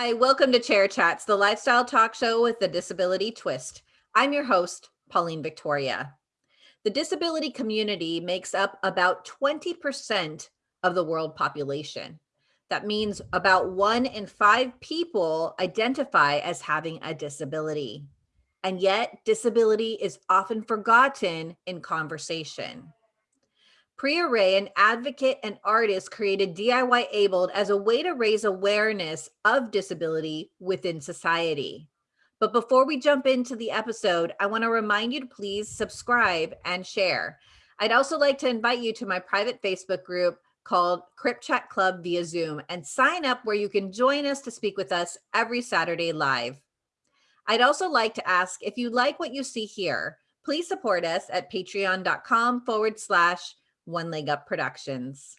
Hi, welcome to Chair Chats, the lifestyle talk show with the disability twist. I'm your host, Pauline Victoria. The disability community makes up about 20% of the world population. That means about one in five people identify as having a disability. And yet disability is often forgotten in conversation. Priya Ray, an advocate and artist, created DIY Abled as a way to raise awareness of disability within society. But before we jump into the episode, I want to remind you to please subscribe and share. I'd also like to invite you to my private Facebook group called Crip Chat Club via Zoom and sign up where you can join us to speak with us every Saturday live. I'd also like to ask if you like what you see here, please support us at patreon.com forward slash one leg up productions.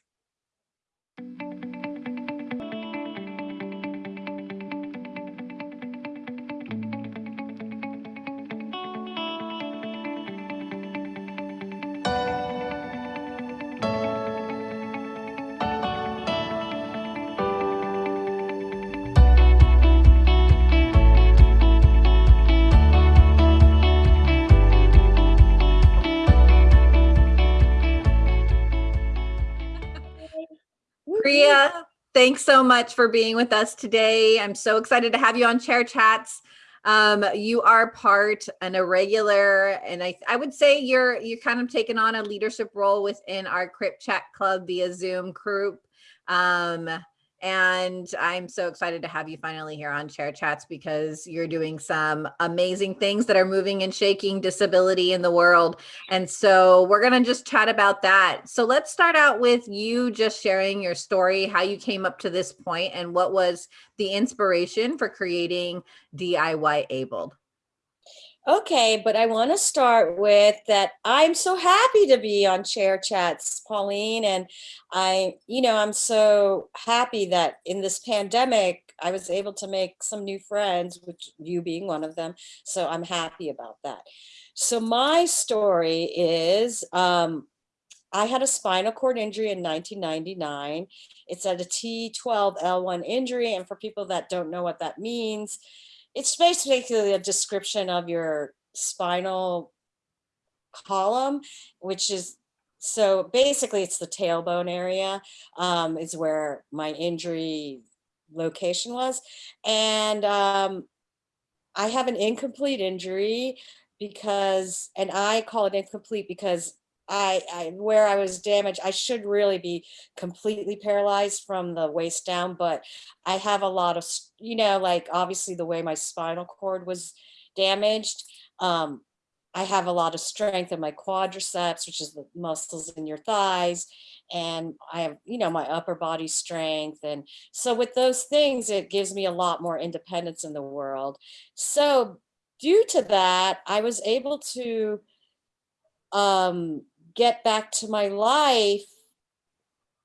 Thanks so much for being with us today. I'm so excited to have you on Chair Chats. Um, you are part an irregular, and I, I would say you're you're kind of taking on a leadership role within our Crip Chat Club via Zoom group. Um, and I'm so excited to have you finally here on Chair Chats because you're doing some amazing things that are moving and shaking disability in the world. And so we're going to just chat about that. So let's start out with you just sharing your story, how you came up to this point and what was the inspiration for creating DIY Abled. Okay, but I want to start with that I'm so happy to be on Chair Chats, Pauline, and I, you know, I'm so happy that in this pandemic, I was able to make some new friends, which you being one of them. So I'm happy about that. So my story is um, I had a spinal cord injury in 1999. It's at a T12L1 injury. And for people that don't know what that means, it's basically a description of your spinal column, which is so basically it's the tailbone area um, is where my injury location was. And um, I have an incomplete injury because, and I call it incomplete because I, I, where I was damaged, I should really be completely paralyzed from the waist down, but I have a lot of, you know, like obviously the way my spinal cord was damaged, um, I have a lot of strength in my quadriceps, which is the muscles in your thighs. And I have, you know, my upper body strength. And so with those things, it gives me a lot more independence in the world. So due to that, I was able to um, get back to my life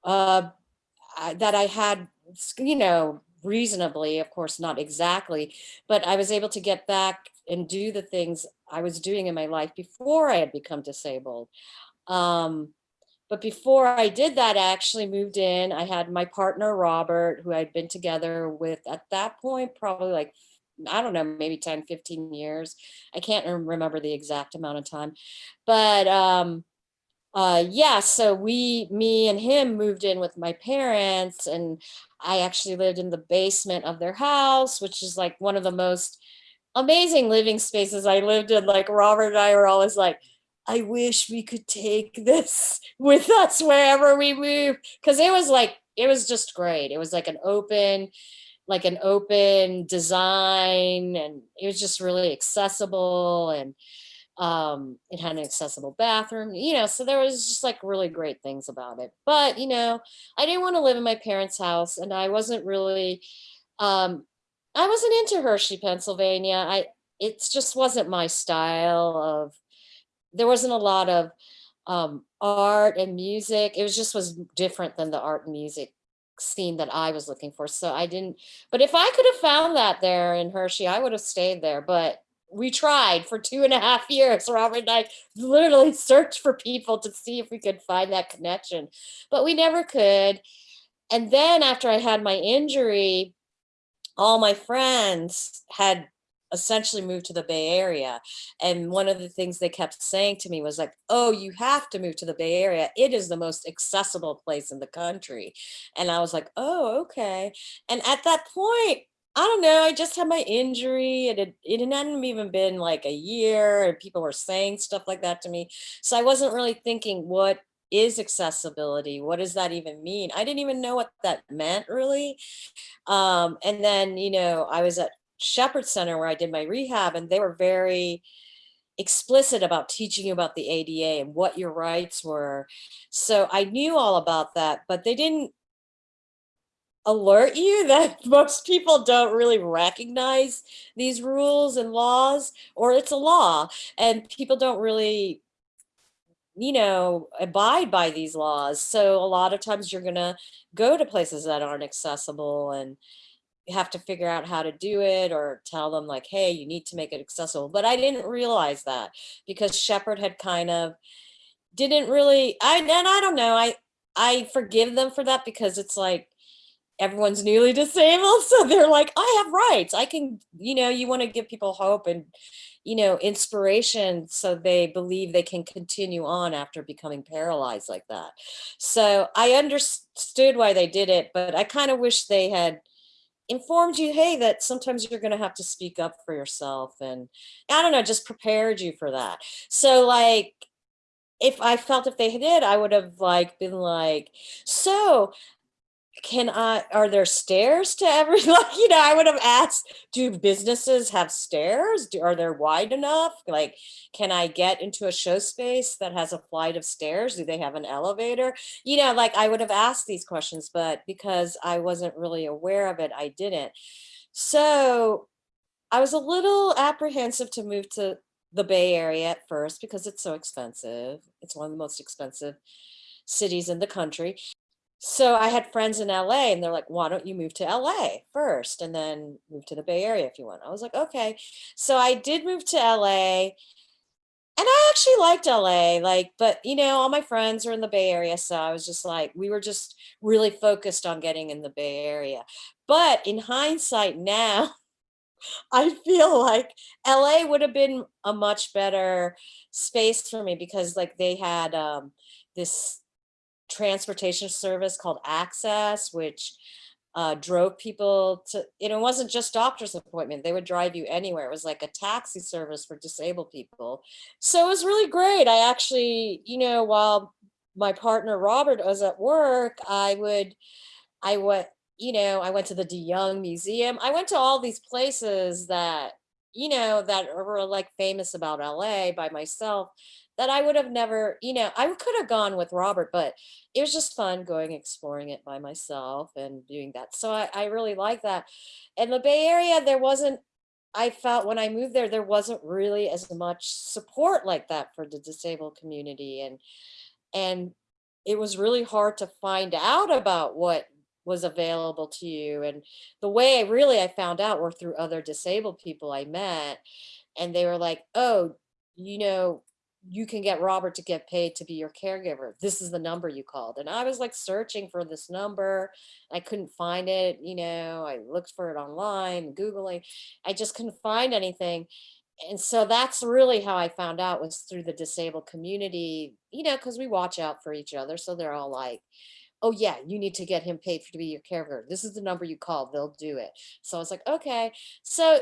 uh, that I had, you know, reasonably, of course, not exactly, but I was able to get back and do the things I was doing in my life before I had become disabled. Um, but before I did that, I actually moved in. I had my partner, Robert, who I'd been together with at that point, probably like I don't know, maybe 10, 15 years. I can't remember the exact amount of time. But um, uh, yeah, so we, me and him moved in with my parents and I actually lived in the basement of their house, which is like one of the most amazing living spaces I lived in. Like Robert and I were always like, I wish we could take this with us wherever we move. Cause it was like, it was just great. It was like an open, like an open design and it was just really accessible and um it had an accessible bathroom you know so there was just like really great things about it but you know i didn't want to live in my parents house and i wasn't really um i wasn't into hershey pennsylvania i it just wasn't my style of there wasn't a lot of um art and music it was just was different than the art and music scene that I was looking for. So I didn't, but if I could have found that there in Hershey, I would have stayed there. But we tried for two and a half years. Robert and I literally searched for people to see if we could find that connection, but we never could. And then after I had my injury, all my friends had essentially moved to the Bay Area. And one of the things they kept saying to me was like, oh, you have to move to the Bay Area. It is the most accessible place in the country. And I was like, oh, okay. And at that point, I don't know, I just had my injury. It had, it hadn't even been like a year and people were saying stuff like that to me. So I wasn't really thinking what is accessibility? What does that even mean? I didn't even know what that meant really. Um, and then, you know, I was at Shepherd Center where I did my rehab and they were very explicit about teaching you about the ADA and what your rights were. So I knew all about that, but they didn't alert you that most people don't really recognize these rules and laws or it's a law and people don't really you know abide by these laws. So a lot of times you're gonna go to places that aren't accessible and you have to figure out how to do it or tell them like hey you need to make it accessible. But i didn't realize that because shepherd had kind of didn't really i and i don't know i i forgive them for that because it's like everyone's newly disabled so they're like i have rights. I can you know you want to give people hope and you know inspiration so they believe they can continue on after becoming paralyzed like that. So i understood why they did it but i kind of wish they had informed you hey that sometimes you're going to have to speak up for yourself and i don't know just prepared you for that. So like if i felt if they did i would have like been like so can I, are there stairs to every, like, you know, I would have asked, do businesses have stairs? Do, are they wide enough? Like, can I get into a show space that has a flight of stairs? Do they have an elevator? You know, like I would have asked these questions, but because I wasn't really aware of it, I didn't. So I was a little apprehensive to move to the Bay Area at first because it's so expensive. It's one of the most expensive cities in the country so I had friends in LA and they're like, why don't you move to LA first and then move to the Bay Area if you want. I was like, okay. So I did move to LA and I actually liked LA, like, but you know, all my friends are in the Bay Area. So I was just like, we were just really focused on getting in the Bay Area. But in hindsight now, I feel like LA would have been a much better space for me because like they had um, this transportation service called Access, which uh, drove people to, you know, it wasn't just doctor's appointment. They would drive you anywhere. It was like a taxi service for disabled people. So it was really great. I actually, you know, while my partner Robert was at work, I would, I went, you know, I went to the De Young Museum. I went to all these places that, you know, that were like famous about LA by myself that I would have never, you know, I could have gone with Robert, but it was just fun going exploring it by myself and doing that. So I, I really like that. In the Bay Area, there wasn't, I felt when I moved there, there wasn't really as much support like that for the disabled community. And, and it was really hard to find out about what was available to you. And the way I really, I found out were through other disabled people I met. And they were like, oh, you know, you can get Robert to get paid to be your caregiver. This is the number you called. And I was like searching for this number. I couldn't find it. You know, I looked for it online, Googling. I just couldn't find anything. And so that's really how I found out was through the disabled community, you know, because we watch out for each other. So they're all like, oh yeah, you need to get him paid to be your caregiver. This is the number you call, they'll do it. So I was like, okay. So,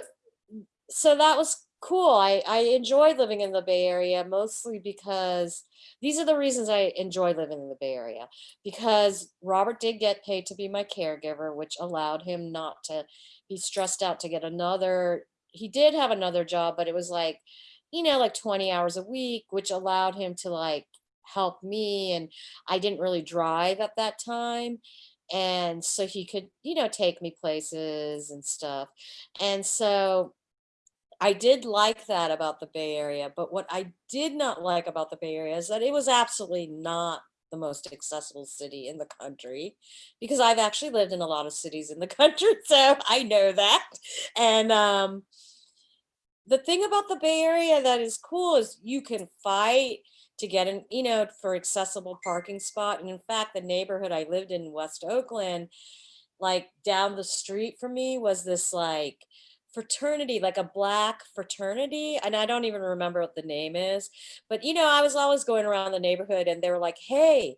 so that was cool. I, I enjoy living in the Bay Area mostly because these are the reasons I enjoy living in the Bay Area. Because Robert did get paid to be my caregiver, which allowed him not to be stressed out to get another. He did have another job, but it was like, you know, like 20 hours a week, which allowed him to like help me. And I didn't really drive at that time and so he could you know take me places and stuff and so I did like that about the Bay Area, but what I did not like about the Bay Area is that it was absolutely not the most accessible city in the country because I've actually lived in a lot of cities in the country, so I know that. And um, the thing about the Bay Area that is cool is you can fight to get an, you know, for accessible parking spot. And in fact, the neighborhood I lived in, West Oakland, like down the street from me was this like fraternity, like a black fraternity. And I don't even remember what the name is, but you know, I was always going around the neighborhood and they were like, Hey,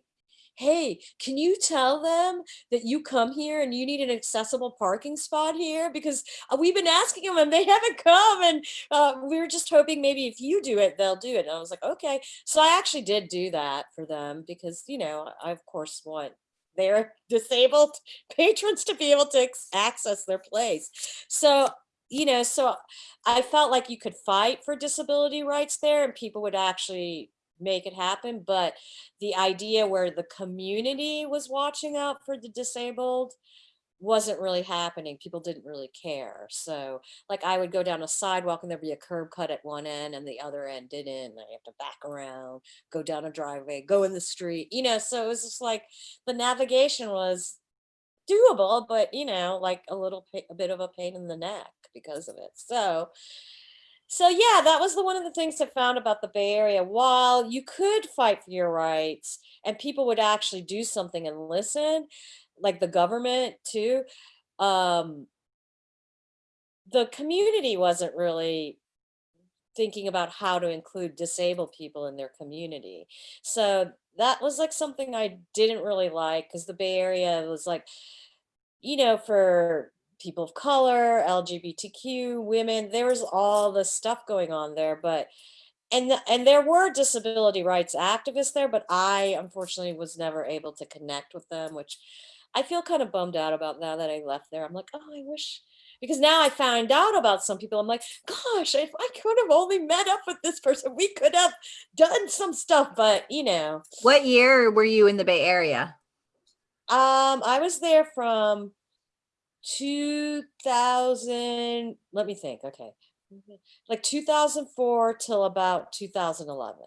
hey, can you tell them that you come here and you need an accessible parking spot here? Because uh, we've been asking them and they haven't come. And uh, we were just hoping maybe if you do it, they'll do it. And I was like, okay. So I actually did do that for them because, you know, I of course want their disabled patrons to be able to access their place. So you know, so I felt like you could fight for disability rights there and people would actually make it happen. But the idea where the community was watching out for the disabled wasn't really happening. People didn't really care. So like I would go down a sidewalk and there'd be a curb cut at one end and the other end didn't. I have to back around, go down a driveway, go in the street, you know, so it was just like the navigation was doable, but you know, like a little, a bit of a pain in the neck because of it. So, so yeah, that was the one of the things I found about the Bay Area. While you could fight for your rights and people would actually do something and listen, like the government too, um, the community wasn't really thinking about how to include disabled people in their community. So that was like something I didn't really like because the Bay Area was like, you know, for people of color, LGBTQ, women, there was all the stuff going on there, but and and there were disability rights activists there, but I unfortunately was never able to connect with them, which I feel kind of bummed out about now that I left there. I'm like, oh, I wish because now I found out about some people. I'm like, gosh, if I could have only met up with this person, we could have done some stuff. But you know, What year were you in the Bay Area? um, I was there from 2000. Let me think. Okay, like 2004 till about 2011.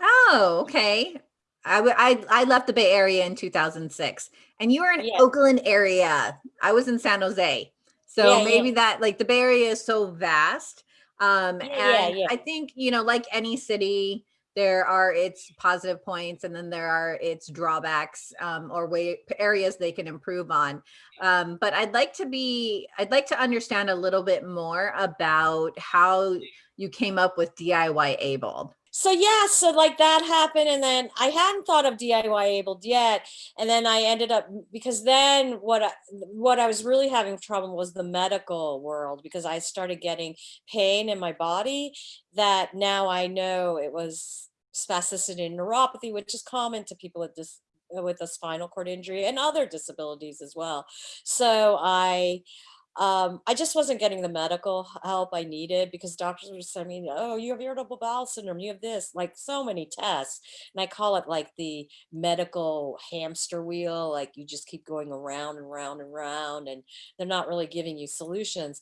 Oh, okay. I, I, I left the Bay Area in 2006 and you were in Yeah. Oakland area. I was in San Jose. So Yeah, yeah. maybe that like the Bay Area is so vast. Um, Yeah, yeah, and yeah. I think, you know, like any city, there are its positive points and then there are its drawbacks um, or way areas they can improve on. Um, but I'd like to be, I'd like to understand a little bit more about how you came up with DIY Abled. So yeah, so like that happened, and then I hadn't thought of DIY abled yet, and then I ended up because then what I, what I was really having trouble was the medical world because I started getting pain in my body that now I know it was spasticity and neuropathy, which is common to people with this with a spinal cord injury and other disabilities as well. So I um, I just wasn't getting the medical help I needed because doctors were saying, me, "Oh, you have irritable bowel syndrome. You have this, like so many tests." And I call it like the medical hamster wheel. Like you just keep going around and round and round, and they're not really giving you solutions.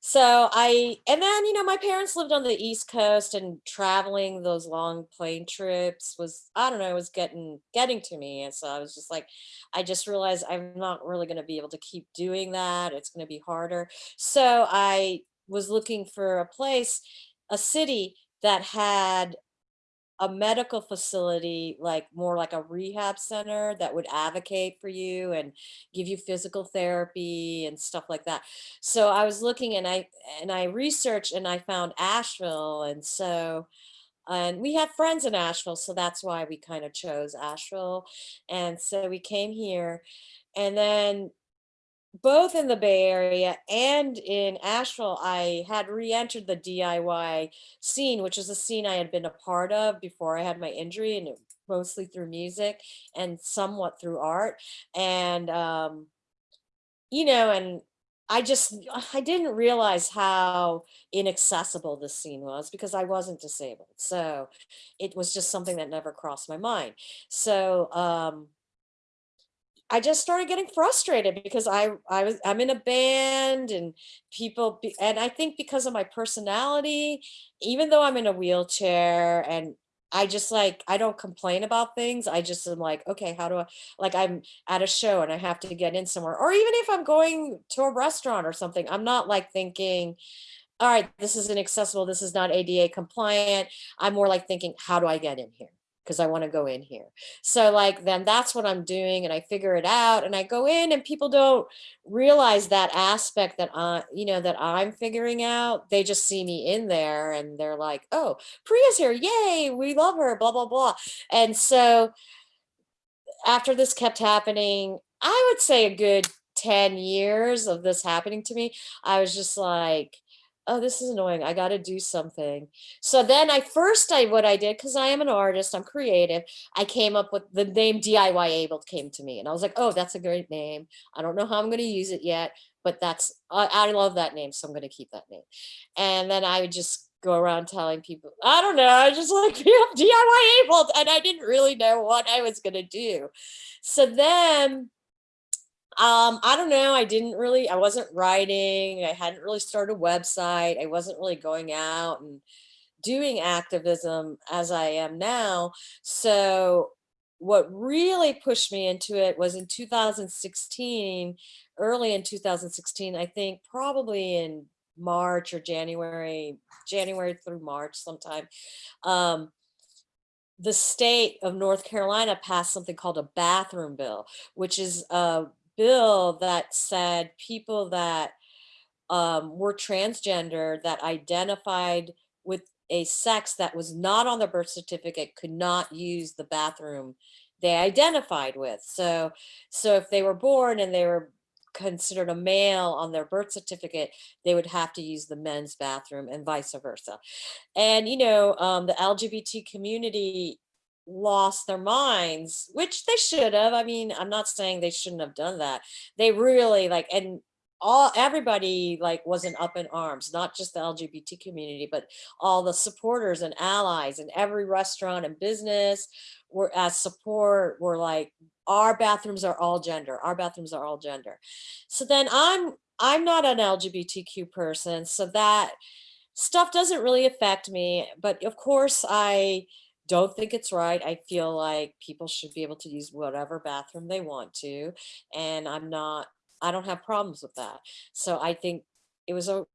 So I, and then, you know, my parents lived on the East Coast and traveling those long plane trips was, I don't know, it was getting, getting to me. And so I was just like, I just realized I'm not really going to be able to keep doing that. It's going to be harder. So I was looking for a place, a city that had a medical facility, like more like a rehab center that would advocate for you and give you physical therapy and stuff like that. So I was looking and I and I researched and I found Asheville. And so and we had friends in Asheville, so that's why we kind of chose Asheville. And so we came here. And then both in the Bay Area and in Asheville, I had re-entered the DIY scene, which is a scene I had been a part of before I had my injury, and mostly through music and somewhat through art. And um, you know, and I just I didn't realize how inaccessible this scene was because I wasn't disabled. So it was just something that never crossed my mind. So um I just started getting frustrated because I I was I'm in a band and people be, and I think because of my personality, even though I'm in a wheelchair and I just like I don't complain about things. I just am like, okay, how do I like I'm at a show and I have to get in somewhere or even if I'm going to a restaurant or something, I'm not like thinking, all right, this is inaccessible, this is not ADA compliant. I'm more like thinking, how do I get in here? Because I want to go in here. So like then that's what I'm doing and I figure it out and I go in and people don't realize that aspect that I, you know, that I'm figuring out. They just see me in there and they're like, oh, Priya's here. Yay, we love her, blah, blah, blah. And so after this kept happening, I would say a good 10 years of this happening to me, I was just like, oh, this is annoying. I got to do something. So then I first, I what I did, because I am an artist, I'm creative. I came up with the name DIY Able came to me, and I was like, oh, that's a great name. I don't know how I'm going to use it yet, but that's I, I love that name, so I'm going to keep that name. And then I would just go around telling people, I don't know, I just like DIY Able, and I didn't really know what I was going to do. So then um, I don't know. I didn't really, I wasn't writing. I hadn't really started a website. I wasn't really going out and doing activism as I am now. So what really pushed me into it was in 2016, early in 2016, I think probably in March or January, January through March sometime. Um, the state of North Carolina passed something called a bathroom bill, which is a bill that said people that um, were transgender that identified with a sex that was not on their birth certificate could not use the bathroom they identified with. So, so if they were born and they were considered a male on their birth certificate, they would have to use the men's bathroom and vice versa. And, you know, um, the LGBT community lost their minds, which they should have. I mean, I'm not saying they shouldn't have done that. They really like, and all everybody like wasn't up in arms, not just the LGBT community, but all the supporters and allies and every restaurant and business were as support were like, our bathrooms are all gender. Our bathrooms are all gender. So then I'm, I'm not an LGBTQ person. So that stuff doesn't really affect me. But of course I, don't think it's right. I feel like people should be able to use whatever bathroom they want to. And I'm not, I don't have problems with that. So I think it was a,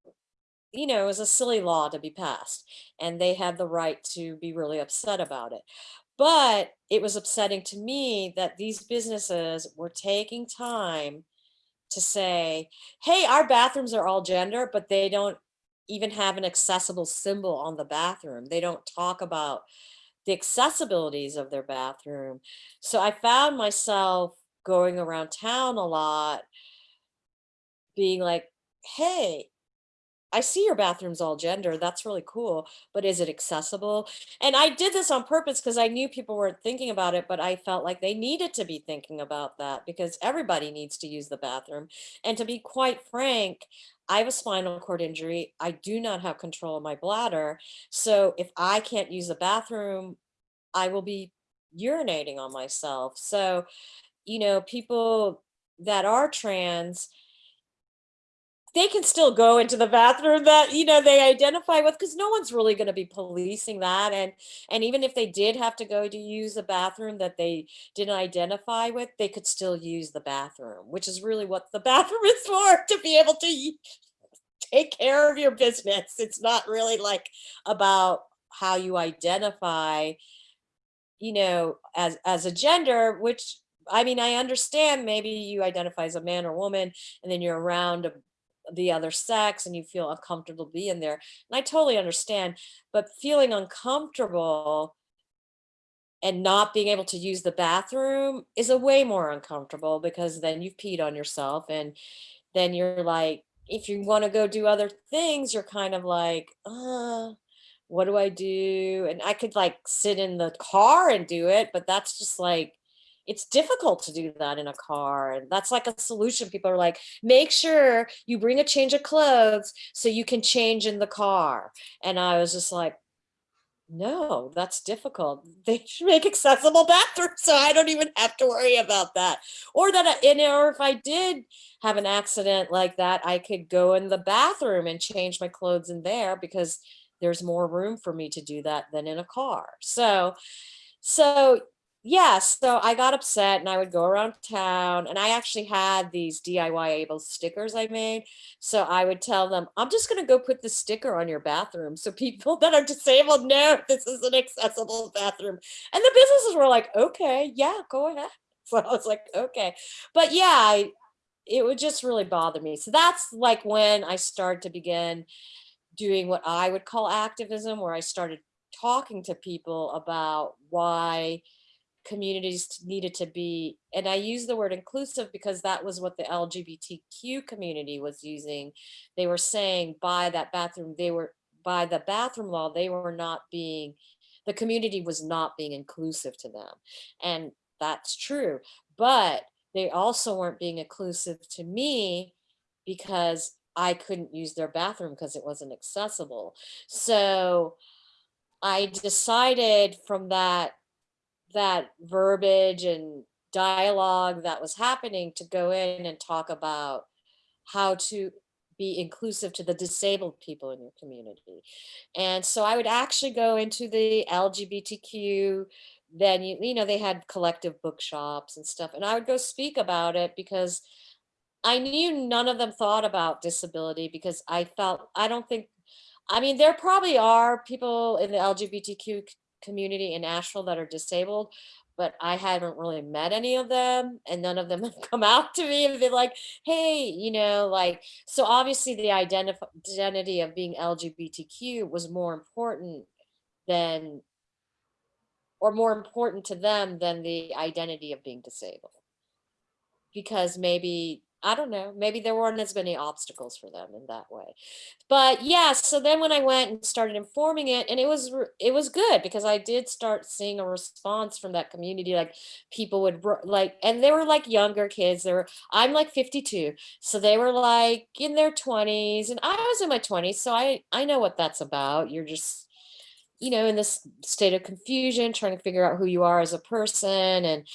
you know, it was a silly law to be passed and they had the right to be really upset about it. But it was upsetting to me that these businesses were taking time to say, hey, our bathrooms are all gender, but they don't even have an accessible symbol on the bathroom. They don't talk about the accessibilities of their bathroom. So I found myself going around town a lot, being like, hey, I see your bathroom's all gender. That's really cool. But is it accessible? And I did this on purpose because I knew people weren't thinking about it, but I felt like they needed to be thinking about that because everybody needs to use the bathroom. And to be quite frank, I have a spinal cord injury. I do not have control of my bladder. So if I can't use the bathroom, I will be urinating on myself. So, you know, people that are trans, they can still go into the bathroom that you know they identify with because no one's really going to be policing that and and even if they did have to go to use a bathroom that they didn't identify with they could still use the bathroom which is really what the bathroom is for to be able to take care of your business. It's not really like about how you identify you know as as a gender which I mean, I understand maybe you identify as a man or woman and then you're around a the other sex and you feel uncomfortable being there. And I totally understand, but feeling uncomfortable and not being able to use the bathroom is a way more uncomfortable because then you've peed on yourself and then you're like, if you want to go do other things, you're kind of like, uh, what do I do? And I could like sit in the car and do it, but that's just like, it's difficult to do that in a car. And that's like a solution. People are like, make sure you bring a change of clothes so you can change in the car. And I was just like, no, that's difficult. They should make accessible bathrooms so I don't even have to worry about that. Or that, I, and, or if I did have an accident like that, I could go in the bathroom and change my clothes in there because there's more room for me to do that than in a car. So, so yeah, so I got upset and I would go around town and I actually had these DIY able stickers I made. So I would tell them, I'm just gonna go put the sticker on your bathroom. So people that are disabled know this is an accessible bathroom. And the businesses were like, okay, yeah, go ahead. So I was like, okay. But yeah, I, it would just really bother me. So that's like when I started to begin doing what I would call activism, where I started talking to people about why communities needed to be, and I use the word inclusive because that was what the LGBTQ community was using. They were saying by that bathroom, they were, by the bathroom law, they were not being, the community was not being inclusive to them. And that's true, but they also weren't being inclusive to me because I couldn't use their bathroom because it wasn't accessible. So I decided from that that verbiage and dialogue that was happening to go in and talk about how to be inclusive to the disabled people in your community. And so I would actually go into the LGBTQ then you, you know, they had collective bookshops and stuff. And I would go speak about it because I knew none of them thought about disability because I felt, I don't think, I mean, there probably are people in the LGBTQ community in Asheville that are disabled, but I haven't really met any of them and none of them have come out to me and been like, hey, you know, like, so obviously the identity of being LGBTQ was more important than or more important to them than the identity of being disabled. Because maybe, I don't know, maybe there weren't as many obstacles for them in that way. But yeah, so then when I went and started informing it, and it was it was good because I did start seeing a response from that community. Like people would like, and they were like younger kids. They were, I'm like 52, so they were like in their 20s, and I was in my 20s, so I I know what that's about. You're just you know, in this state of confusion, trying to figure out who you are as a person and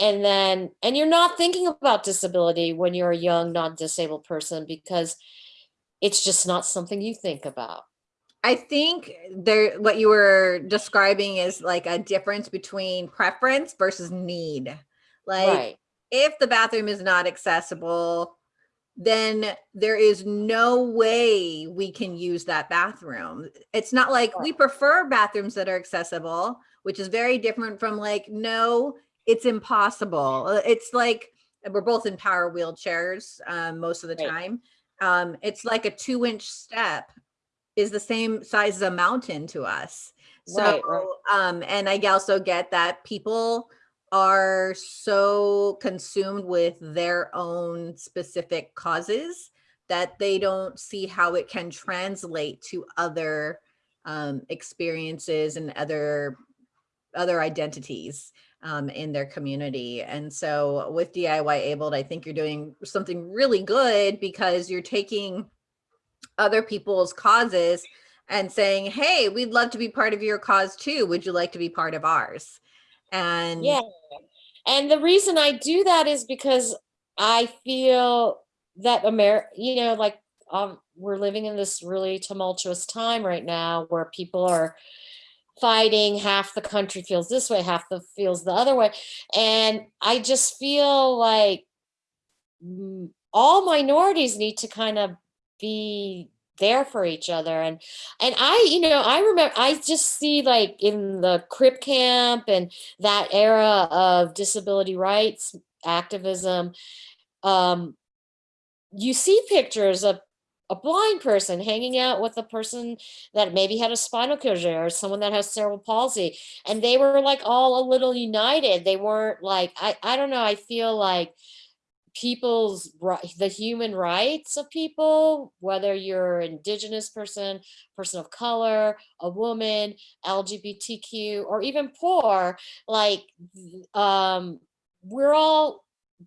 and then and you're not thinking about disability when you're a young non-disabled person because it's just not something you think about. I think there what you were describing is like a difference between preference versus need. Like right. if the bathroom is not accessible, then there is no way we can use that bathroom. It's not like we prefer bathrooms that are accessible, which is very different from like, no, it's impossible. Uh, it's like, we're both in power wheelchairs um, most of the right. time. Um, it's like a two inch step is the same size as a mountain to us. So, right, right. Um, and I also get that people are so consumed with their own specific causes that they don't see how it can translate to other um, experiences and other other identities um, in their community. And so with DIY Abled, I think you're doing something really good because you're taking other people's causes and saying, hey, we'd love to be part of your cause too. Would you like to be part of ours? And yeah, and the reason I do that is because I feel that America, you know, like um, we're living in this really tumultuous time right now where people are fighting half the country feels this way half the feels the other way. And i just feel like all minorities need to kind of be there for each other. And and i you know i remember i just see like in the crip camp and that era of disability rights activism um you see pictures of a blind person hanging out with a person that maybe had a spinal cord or someone that has cerebral palsy and they were like all a little united. They weren't like i i don't know i feel like people's the human rights of people whether you're indigenous person person of color a woman lgbtq or even poor like um we're all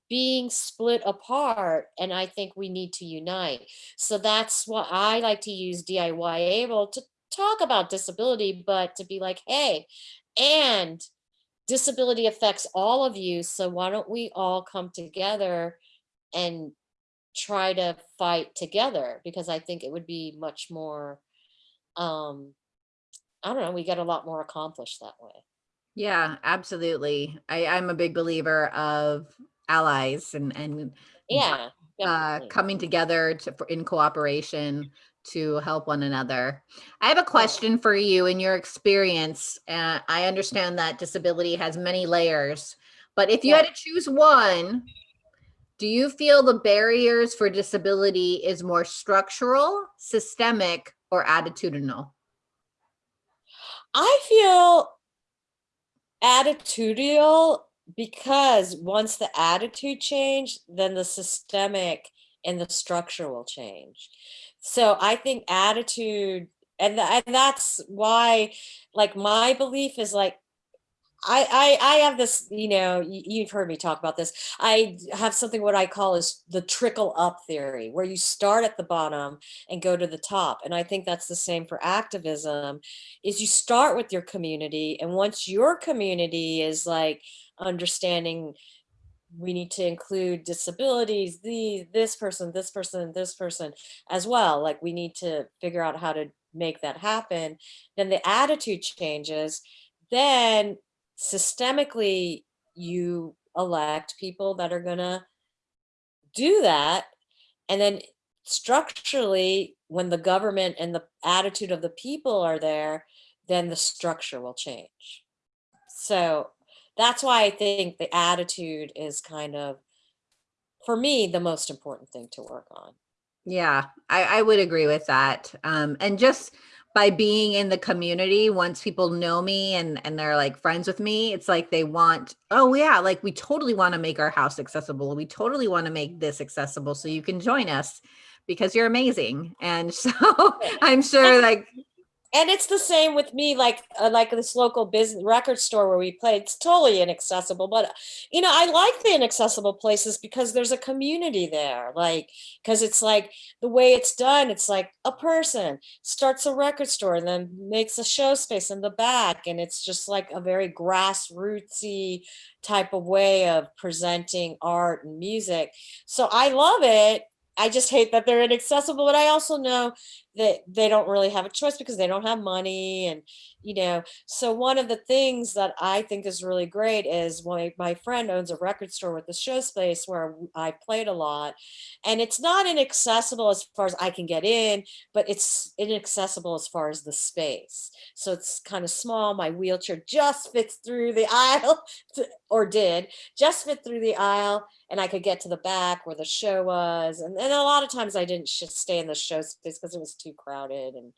being split apart and i think we need to unite so that's what i like to use diy able to talk about disability but to be like hey and disability affects all of you. So why don't we all come together and try to fight together? Because I think it would be much more, um, I don't know, we get a lot more accomplished that way. Yeah, absolutely. I, I'm a big believer of allies and, and Yeah, uh, coming together to, for, in cooperation to help one another. I have a question for you in your experience. Uh, I understand that disability has many layers, but if you Yeah. had to choose one, do you feel the barriers for disability is more structural, systemic, or attitudinal? I feel attitudinal because once the attitude change, then the systemic and the structure will change. So I think attitude, and, and that's why, like, my belief is like, I, I I have this, you know, you've heard me talk about this. I have something what I call is the trickle up theory, where you start at the bottom and go to the top. And I think that's the same for activism, is you start with your community. And once your community is like understanding we need to include disabilities, the this person, this person, this person as well. Like we need to figure out how to make that happen. Then the attitude changes. Then systemically, you elect people that are gonna do that. And then structurally, when the government and the attitude of the people are there, then the structure will change. So that's why I think the attitude is kind of, for me, the most important thing to work on. Yeah, I, I would agree with that. Um, and just by being in the community, once people know me and, and they're like friends with me, it's like they want, oh yeah, like we totally want to make our house accessible. We totally want to make this accessible so you can join us because you're amazing. And so I'm sure like, And it's the same with me, like uh, like this local business record store where we play. It's totally inaccessible, but you know, I like the inaccessible places because there's a community there. Like, because it's like the way it's done. It's like a person starts a record store and then makes a show space in the back, and it's just like a very grassrootsy type of way of presenting art and music. So I love it. I just hate that they're inaccessible, but I also know that they don't really have a choice because they don't have money and you know so one of the things that i think is really great is my my friend owns a record store with the show space where I played a lot and it's not inaccessible as far as i can get in but it's inaccessible as far as the space so it's kind of small my wheelchair just fits through the aisle to- or did just fit through the aisle and I could get to the back where the show was. And, and a lot of times I didn't stay in the show space because it was too crowded. And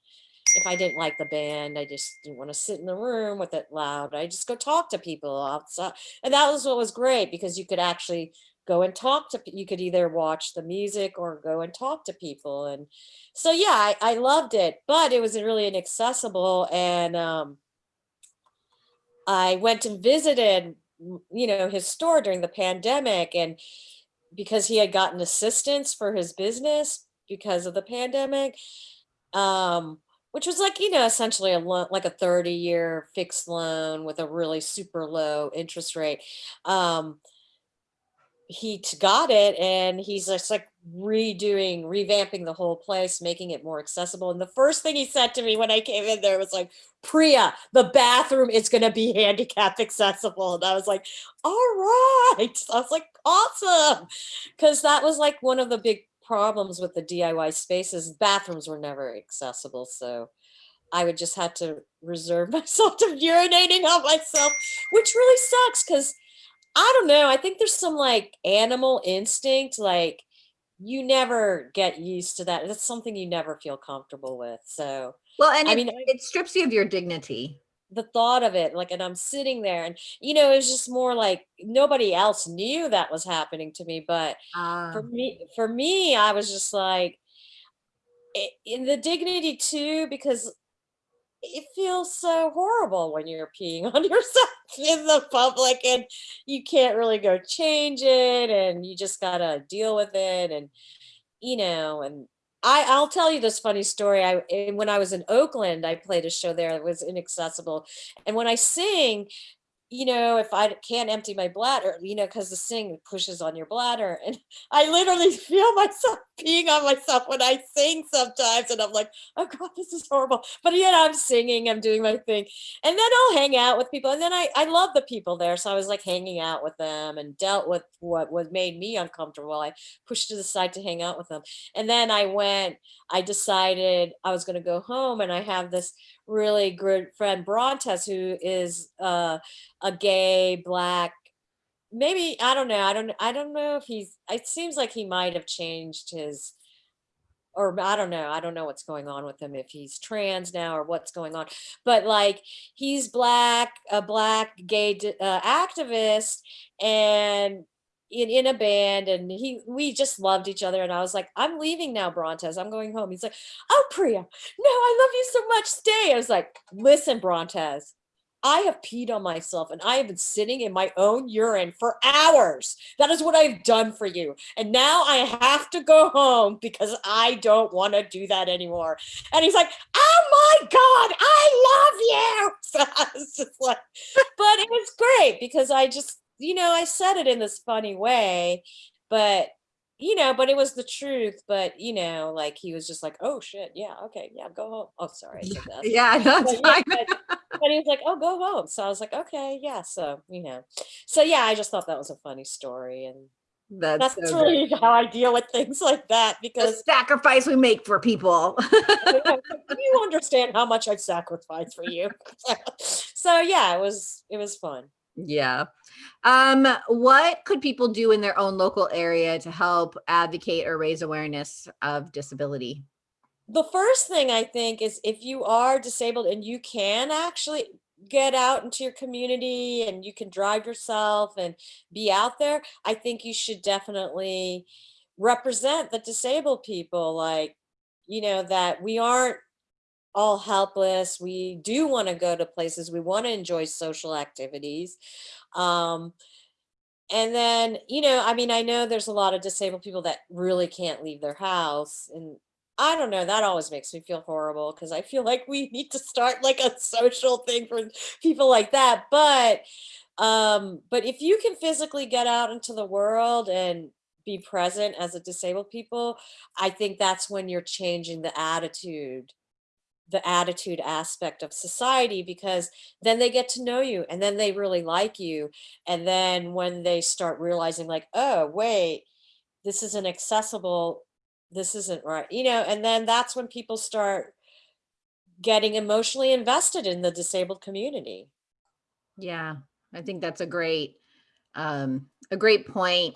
if I didn't like the band, I just didn't want to sit in the room with it loud. I just go talk to people outside. And that was what was great because you could actually go and talk to, you could either watch the music or go and talk to people. And so, yeah, I, I loved it, but it was really inaccessible. And, um, I went and visited, you know, his store during the pandemic and because he had gotten assistance for his business because of the pandemic, um, which was like, you know, essentially a loan, like a 30 year fixed loan with a really super low interest rate. Um, he got it and he's just like redoing revamping the whole place making it more accessible and the first thing he said to me when i came in there was like priya the bathroom is going to be handicap accessible and i was like all right i was like awesome because that was like one of the big problems with the diy spaces bathrooms were never accessible so i would just have to reserve myself to urinating on myself which really sucks because I don't know. I think there's some like animal instinct, like you never get used to that. That's something you never feel comfortable with. So, well, and I it, mean, it strips you of your dignity. The thought of it, like, and I'm sitting there and, you know, it was just more like nobody else knew that was happening to me. But for Ah, me, for me, I was just like, in the dignity too, because it feels so horrible when you're peeing on yourself in the public and you can't really go change it and you just gotta deal with it and you know and I, I'll tell you this funny story. I when I was in Oakland, I played a show there that was inaccessible. And when I sing, you know, if I can't empty my bladder, you know, because the sing pushes on your bladder, and I literally feel myself peeing on myself when I sing sometimes. And I'm like, oh God, this is horrible. But yet I'm singing, I'm doing my thing. And then I'll hang out with people. And then I, I love the people there. So I was like hanging out with them and dealt with what was made me uncomfortable. I pushed to the side to hang out with them. And then I went, I decided I was going to go home and I have this really good friend Brontes who is uh, a gay black maybe I don't know. I don't I don't know if he's it seems like he might have changed his or I don't know. I don't know what's going on with him if he's trans now or what's going on. But like he's black, a black gay uh, activist and in, in a band and he we just loved each other and I was like I'm leaving now Brontes I'm going home he's like oh Priya no I love you so much stay I was like listen Brontes I have peed on myself and I have been sitting in my own urine for hours. That is what I've done for you. And now I have to go home because I don't want to do that anymore. And he's like, oh my God, I love you. So I was just like, but it was great because I just, you know, I said it in this funny way, but you know, but it was the truth. But you know, like he was just like, "Oh shit, yeah, okay, yeah, go home." Oh, sorry, yeah, no, but, yeah, but, but he was like, "Oh, go home." So I was like, "Okay, yeah." So you know, so yeah, I just thought that was a funny story, and that's, that's so really how I deal with things like that because the sacrifice we make for people. you understand how much I've sacrificed for you. so yeah, it was it was fun. Yeah. Um, what could people do in their own local area to help advocate or raise awareness of disability? The first thing I think is if you are disabled and you can actually get out into your community and you can drive yourself and be out there, I think you should definitely represent the disabled people like, you know, that we aren't all helpless. We do want to go to places. We want to enjoy social activities. Um, and then, you know, I mean, I know there's a lot of disabled people that really can't leave their house. And I don't know, that always makes me feel horrible because I feel like we need to start like a social thing for people like that. But um, but if you can physically get out into the world and be present as a disabled people, I think that's when you're changing the attitude the attitude aspect of society because then they get to know you and then they really like you. And then when they start realizing like, oh, wait, this isn't accessible, this isn't right, you know, and then that's when people start getting emotionally invested in the disabled community. Yeah, I think that's a great, um, a great point.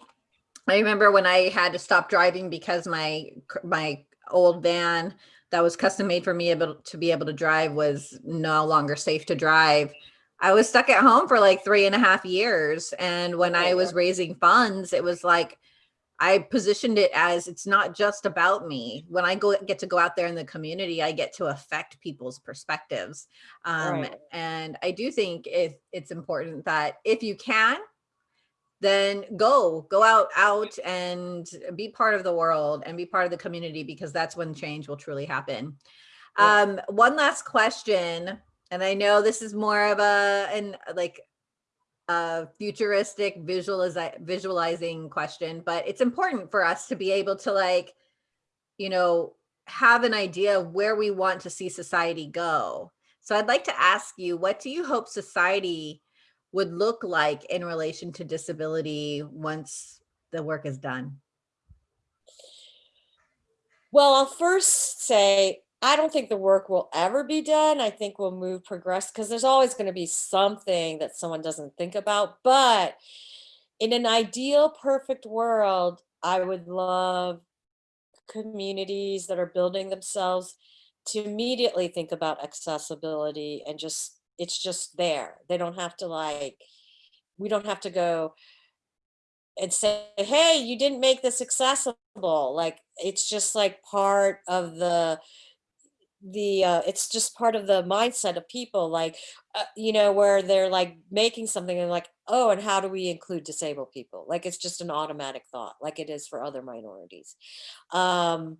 I remember when I had to stop driving because my, my old van that was custom made for me able to be able to drive was no longer safe to drive. I was stuck at home for like three and a half years. And when I was raising funds, it was like, I positioned it as it's not just about me. When I go get to go out there in the community, I get to affect people's perspectives. Um, right. And I do think it, it's important that if you can, then go go out out and be part of the world and be part of the community because that's when change will truly happen. Yeah. um one last question and i know this is more of a an like a futuristic visualize visualizing question but it's important for us to be able to like you know have an idea of where we want to see society go. So i'd like to ask you what do you hope society would look like in relation to disability once the work is done? Well, I'll first say, I don't think the work will ever be done. I think we'll move progress because there's always going to be something that someone doesn't think about. But in an ideal, perfect world, I would love communities that are building themselves to immediately think about accessibility and just it's just there. They don't have to like, we don't have to go and say, hey, you didn't make this accessible. Like, it's just like part of the, the uh, it's just part of the mindset of people like uh, you know where they're like making something and like oh and how do we include disabled people like it's just an automatic thought like it is for other minorities um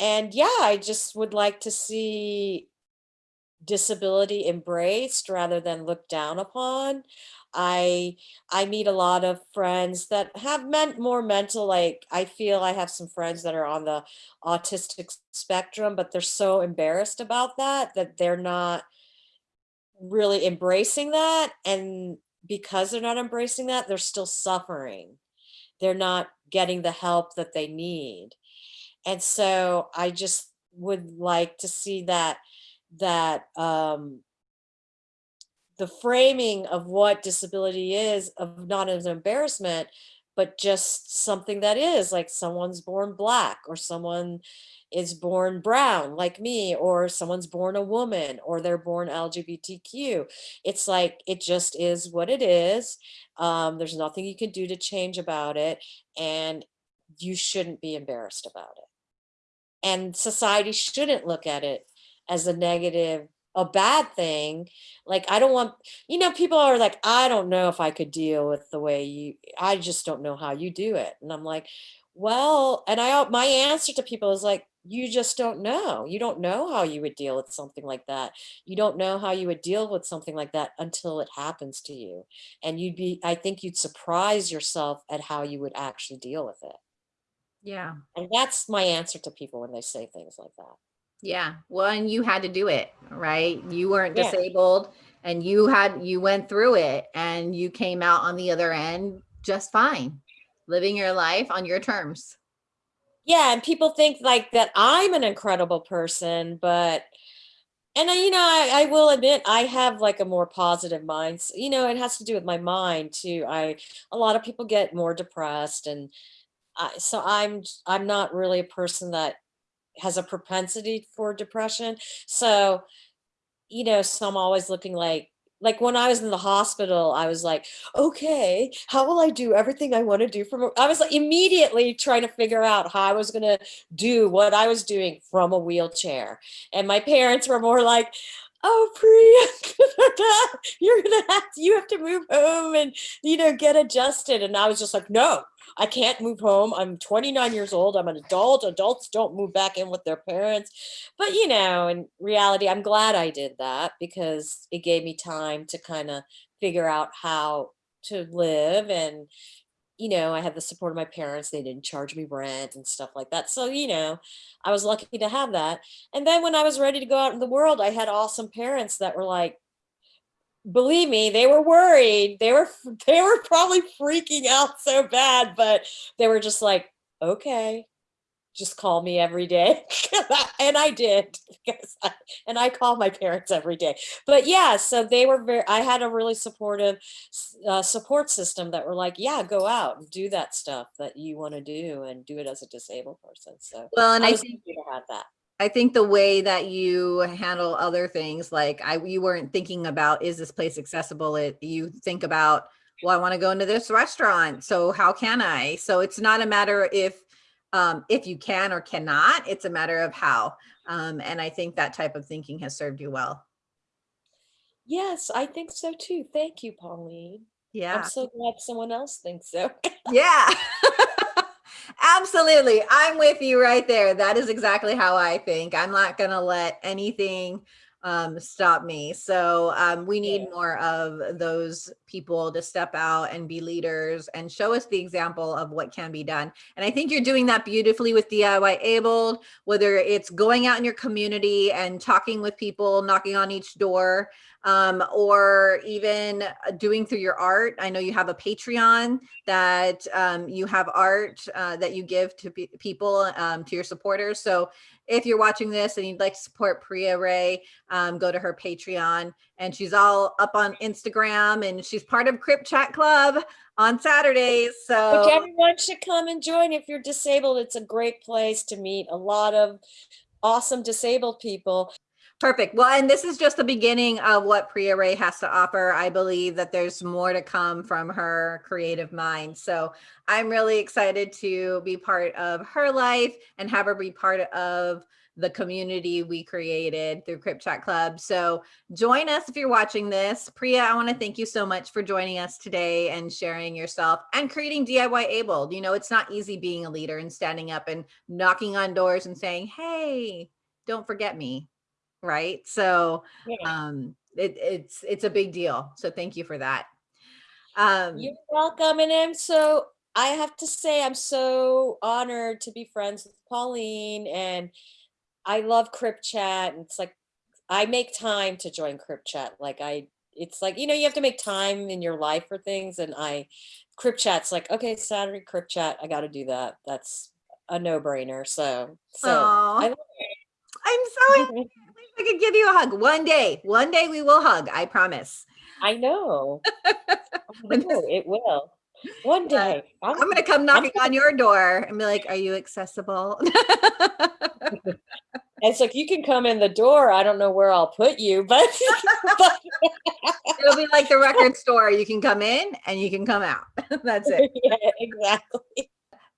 and yeah i just would like to see disability embraced rather than looked down upon. I I meet a lot of friends that have meant more mental like I feel I have some friends that are on the autistic spectrum but they're so embarrassed about that that they're not really embracing that and because they're not embracing that they're still suffering. They're not getting the help that they need. And so I just would like to see that that um the framing of what disability is of not as an embarrassment, but just something that is like someone's born black or someone is born brown like me or someone's born a woman or they're born LGBTQ. It's like it just is what it is. Um, there's nothing you can do to change about it and you shouldn't be embarrassed about it and society shouldn't look at it as a negative a bad thing like i don't want you know people are like i don't know if i could deal with the way you i just don't know how you do it. And i'm like well and i my answer to people is like you just don't know. You don't know how you would deal with something like that. You don't know how you would deal with something like that until it happens to you. And you'd be i think you'd surprise yourself at how you would actually deal with it. Yeah. and that's my answer to people when they say things like that. Yeah. Well, and you had to do it, right? You weren't Yeah. disabled and you had, you went through it and you came out on the other end just fine, living your life on your terms. Yeah, and people think like that I'm an incredible person, but and I, you know, I, I will admit I have like a more positive mind. s- You know, it has to do with my mind too. I a lot of people get more depressed, and I, so I'm I'm not really a person that has a propensity for depression. So you know, so I'm always looking like like when I was in the hospital, I was like, okay, how will I do everything I want to do from I was like immediately trying to figure out how I was gonna do what I was doing from a wheelchair. And my parents were more like, oh Priya, you're gonna have to, you have to move home and you know get adjusted. And I was just like, no, I can't move home. I'm 29 years old. I'm an adult. Adults don't move back in with their parents. But you know, in reality, I'm glad I did that because it gave me time to kind of figure out how to live and you know, I had the support of my parents. They didn't charge me rent and stuff like that. So, you know, I was lucky to have that. And then when I was ready to go out in the world, I had awesome parents that were like, believe me, they were worried. They were they were probably freaking out so bad, but they were just like, okay, just call me every day. and I did. because I- and I call my parents every day. But yeah, so they were very, I had a really supportive uh, support system that were like, yeah, go out and do that stuff that you want to do and do it as a disabled person. So Well, and I I think to have that. I think the way that you handle other things, like I, you weren't thinking about, is this place accessible? It, you think about, well, I want to go into this restaurant. So how can I? So it's not a matter if, um, if you can or cannot, it's a matter of how. Um, and I think that type of thinking has served you well. Yes, I think so too. Thank you, Pauline. Yeah. I'm so glad someone else thinks so. Yeah. Absolutely. I'm with you right there. That is exactly how I think. I'm not going to let anything um, stop me. So um, we need more of those people to step out and be leaders and show us the example of what can be done. And I think you're doing that beautifully with DIY Abled, whether it's going out in your community and talking with people, knocking on each door, um, or even uh, doing through your art. I know you have a Patreon that um, you have art uh, that you give to pe- people, um, to your supporters. So if you're watching this and you'd like to support Priya Ray, um, go to her Patreon. And she's all up on Instagram and she's part of Crip Chat Club on Saturdays. Which So everyone should come and join if you're disabled. It's a great place to meet a lot of awesome disabled people. Perfect. Well, and this is just the beginning of what Priya Ray has to offer. I believe that there's more to come from her creative mind. So I'm really excited to be part of her life and have her be part of the community we created through Crip Chat Club. So join us if you're watching this. Priya, I want to thank you so much for joining us today and sharing yourself and creating DIY Abled. You know, it's not easy being a leader and standing up and knocking on doors and saying, hey, don't forget me right? So Yeah. um, it, it's it's a big deal. So thank you for that. Um, You're welcome. And I'm so, I have to say, I'm so honored to be friends with Pauline and I love Crip Chat. And it's like, I make time to join Crip Chat. Like I, it's like, you know, you have to make time in your life for things. And I, Crip Chat's like, okay, Saturday Crip Chat, I got to do that. That's a no brainer. So, so. I, I'm so. I could give you a hug one day. One day we will hug. I promise. I know. Oh, I know, it will. One day. I'm gonna come knocking on your door and be like, "Are you accessible?" It's like you can come in the door. I don't know where I'll put you, but, but It'll be like the record store. You can come in and you can come out. That's it. yeah, exactly.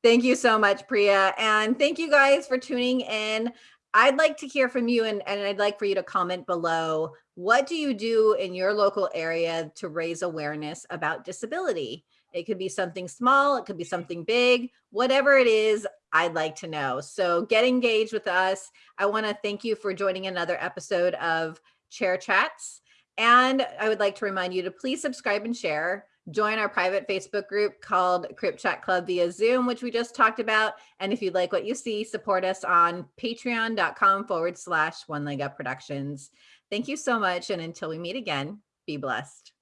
Thank you so much, Priya. And thank you guys for tuning in. I'd like to hear from you and, and I'd like for you to comment below. What do you do in your local area to raise awareness about disability? It could be something small, it could be something big, whatever it is, I'd like to know. So get engaged with us. I want to thank you for joining another episode of Chair Chats. And I would like to remind you to please subscribe and share. Join our private Facebook group called Crip Chat Club via Zoom, which we just talked about. And if you'd like what you see, support us on patreon.com forward slash one leg up productions. Thank you so much. And until we meet again, be blessed.